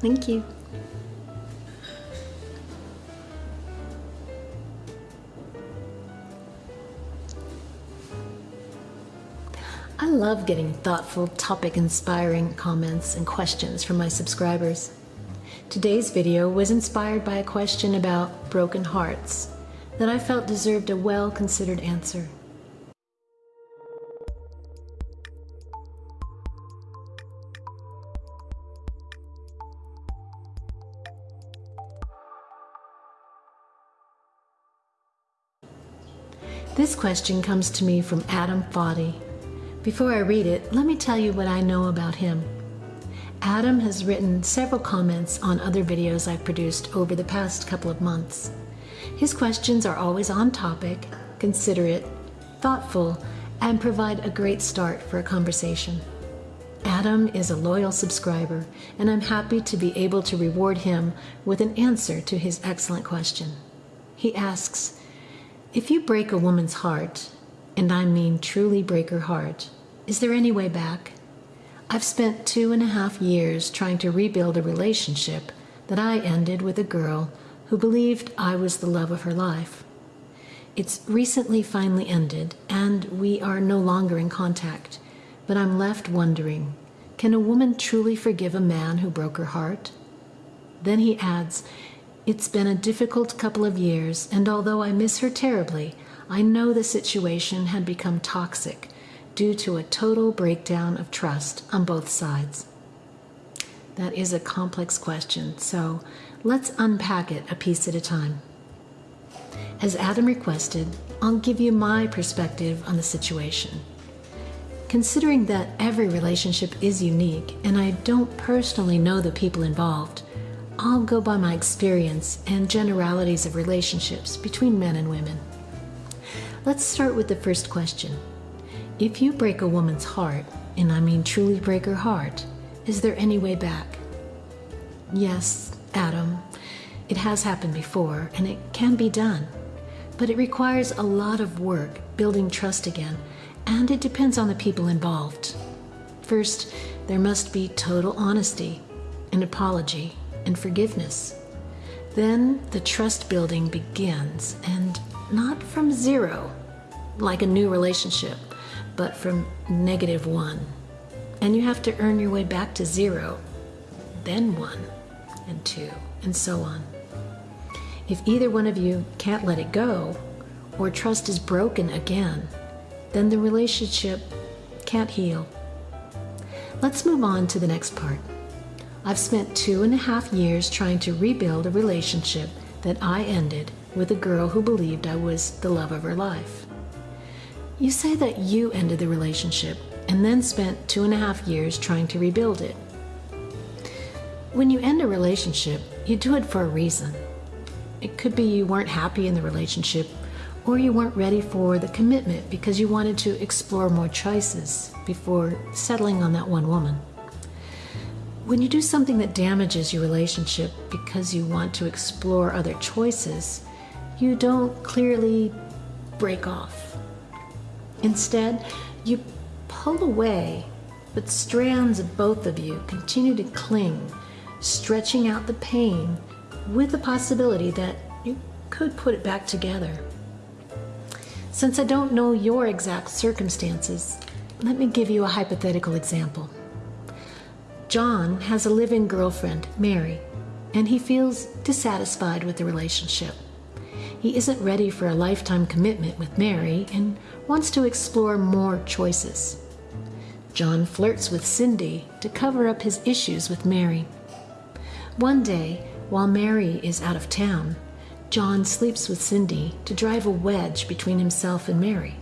Thank you. I love getting thoughtful, topic inspiring comments and questions from my subscribers. Today's video was inspired by a question about broken hearts that I felt deserved a well considered answer. This question comes to me from Adam Foddy. Before I read it, let me tell you what I know about him. Adam has written several comments on other videos I've produced over the past couple of months. His questions are always on topic, considerate, thoughtful, and provide a great start for a conversation. Adam is a loyal subscriber, and I'm happy to be able to reward him with an answer to his excellent question. He asks, if you break a woman's heart, and I mean truly break her heart, is there any way back? I've spent two and a half years trying to rebuild a relationship that I ended with a girl who believed I was the love of her life. It's recently finally ended, and we are no longer in contact, but I'm left wondering can a woman truly forgive a man who broke her heart? Then he adds, it's been a difficult couple of years, and although I miss her terribly, I know the situation had become toxic due to a total breakdown of trust on both sides. That is a complex question, so let's unpack it a piece at a time. As Adam requested, I'll give you my perspective on the situation. Considering that every relationship is unique and I don't personally know the people involved, I'll go by my experience and generalities of relationships between men and women. Let's start with the first question. If you break a woman's heart, and I mean truly break her heart, is there any way back? Yes, Adam, it has happened before, and it can be done. But it requires a lot of work building trust again, and it depends on the people involved. First, there must be total honesty, an apology, and forgiveness. Then the trust building begins, and not from zero, like a new relationship, but from negative one. And you have to earn your way back to zero, then one, and two, and so on. If either one of you can't let it go, or trust is broken again, then the relationship can't heal. Let's move on to the next part. I've spent two and a half years trying to rebuild a relationship that I ended with a girl who believed I was the love of her life. You say that you ended the relationship and then spent two and a half years trying to rebuild it. When you end a relationship, you do it for a reason. It could be you weren't happy in the relationship or you weren't ready for the commitment because you wanted to explore more choices before settling on that one woman. When you do something that damages your relationship because you want to explore other choices, you don't clearly break off. Instead, you pull away, but strands of both of you continue to cling, stretching out the pain with the possibility that you could put it back together. Since I don't know your exact circumstances, let me give you a hypothetical example. John has a live in girlfriend, Mary, and he feels dissatisfied with the relationship. He isn't ready for a lifetime commitment with Mary and wants to explore more choices. John flirts with Cindy to cover up his issues with Mary. One day, while Mary is out of town, John sleeps with Cindy to drive a wedge between himself and Mary.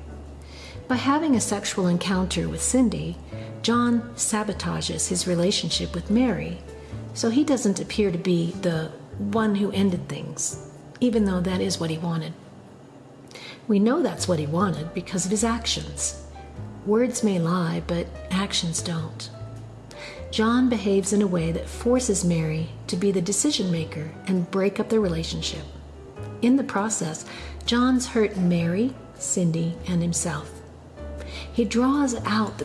By having a sexual encounter with Cindy, John sabotages his relationship with Mary, so he doesn't appear to be the one who ended things, even though that is what he wanted. We know that's what he wanted because of his actions. Words may lie, but actions don't. John behaves in a way that forces Mary to be the decision maker and break up the relationship. In the process, John's hurt Mary, Cindy, and himself. He draws out the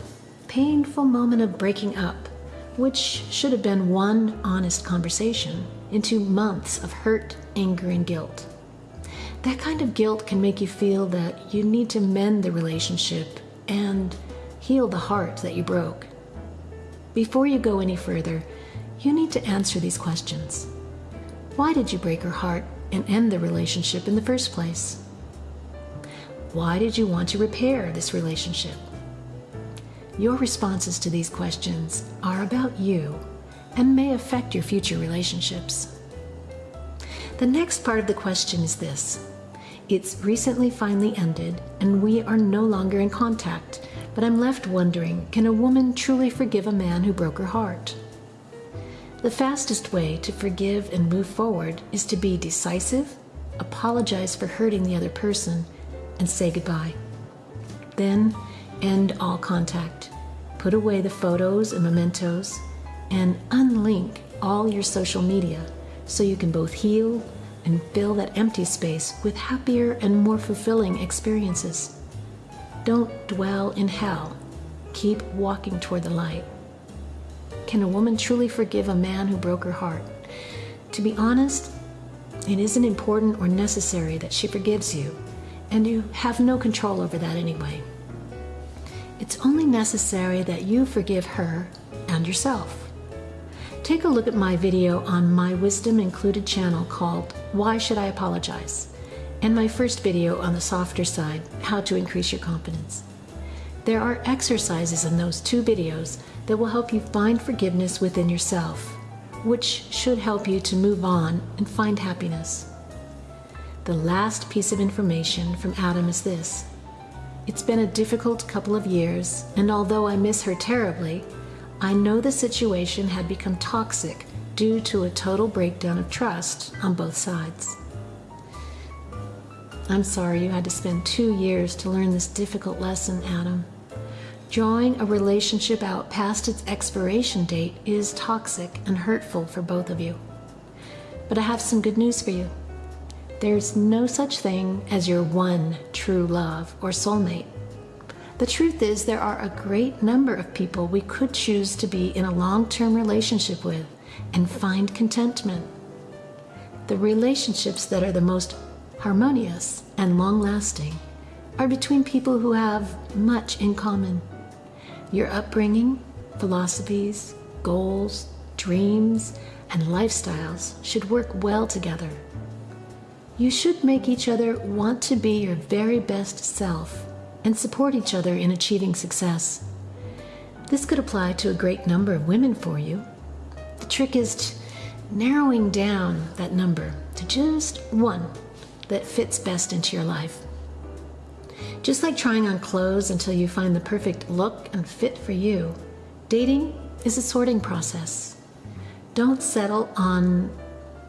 painful moment of breaking up which should have been one honest conversation, into months of hurt, anger, and guilt. That kind of guilt can make you feel that you need to mend the relationship and heal the heart that you broke. Before you go any further, you need to answer these questions. Why did you break her heart and end the relationship in the first place? Why did you want to repair this relationship? Your responses to these questions are about you and may affect your future relationships. The next part of the question is this It's recently finally ended, and we are no longer in contact, but I'm left wondering can a woman truly forgive a man who broke her heart? The fastest way to forgive and move forward is to be decisive, apologize for hurting the other person, and say goodbye. Then end all contact. Put away the photos and mementos and unlink all your social media so you can both heal and fill that empty space with happier and more fulfilling experiences. Don't dwell in hell. Keep walking toward the light. Can a woman truly forgive a man who broke her heart? To be honest, it isn't important or necessary that she forgives you and you have no control over that anyway. It's only necessary that you forgive her and yourself. Take a look at my video on my Wisdom Included channel called Why Should I Apologize? and my first video on the softer side, How to Increase Your Confidence. There are exercises in those two videos that will help you find forgiveness within yourself, which should help you to move on and find happiness. The last piece of information from Adam is this. It's been a difficult couple of years, and although I miss her terribly, I know the situation had become toxic due to a total breakdown of trust on both sides. I'm sorry you had to spend two years to learn this difficult lesson, Adam. Drawing a relationship out past its expiration date is toxic and hurtful for both of you. But I have some good news for you. There's no such thing as your one true love or soulmate. The truth is, there are a great number of people we could choose to be in a long term relationship with and find contentment. The relationships that are the most harmonious and long lasting are between people who have much in common. Your upbringing, philosophies, goals, dreams, and lifestyles should work well together you should make each other want to be your very best self and support each other in achieving success. This could apply to a great number of women for you. The trick is narrowing down that number to just one that fits best into your life. Just like trying on clothes until you find the perfect look and fit for you, dating is a sorting process. Don't settle on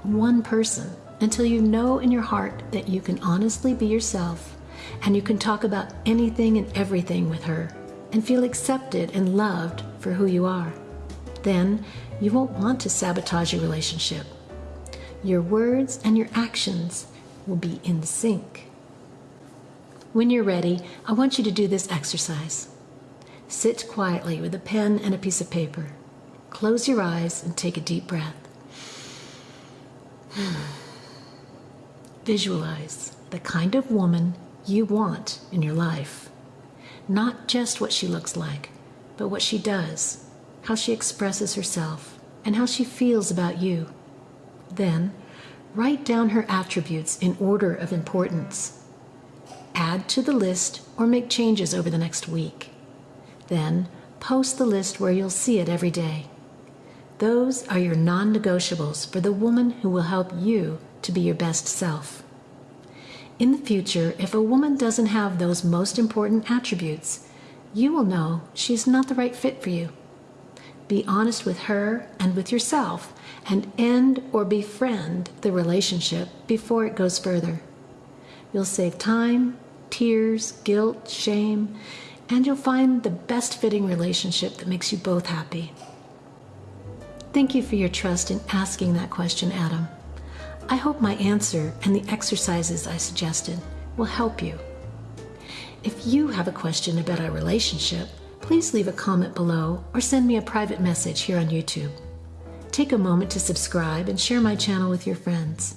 one person until you know in your heart that you can honestly be yourself and you can talk about anything and everything with her and feel accepted and loved for who you are. Then you won't want to sabotage your relationship. Your words and your actions will be in sync. When you're ready, I want you to do this exercise. Sit quietly with a pen and a piece of paper. Close your eyes and take a deep breath. Visualize the kind of woman you want in your life. Not just what she looks like, but what she does, how she expresses herself, and how she feels about you. Then, write down her attributes in order of importance. Add to the list or make changes over the next week. Then, post the list where you'll see it every day. Those are your non negotiables for the woman who will help you to be your best self. In the future, if a woman doesn't have those most important attributes, you will know she's not the right fit for you. Be honest with her and with yourself and end or befriend the relationship before it goes further. You'll save time, tears, guilt, shame, and you'll find the best fitting relationship that makes you both happy. Thank you for your trust in asking that question, Adam. I hope my answer and the exercises I suggested will help you. If you have a question about our relationship, please leave a comment below or send me a private message here on YouTube. Take a moment to subscribe and share my channel with your friends.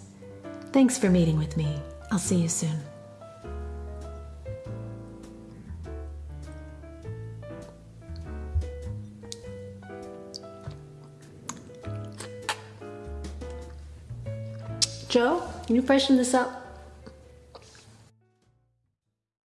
Thanks for meeting with me. I'll see you soon. Joe, can you freshen this up?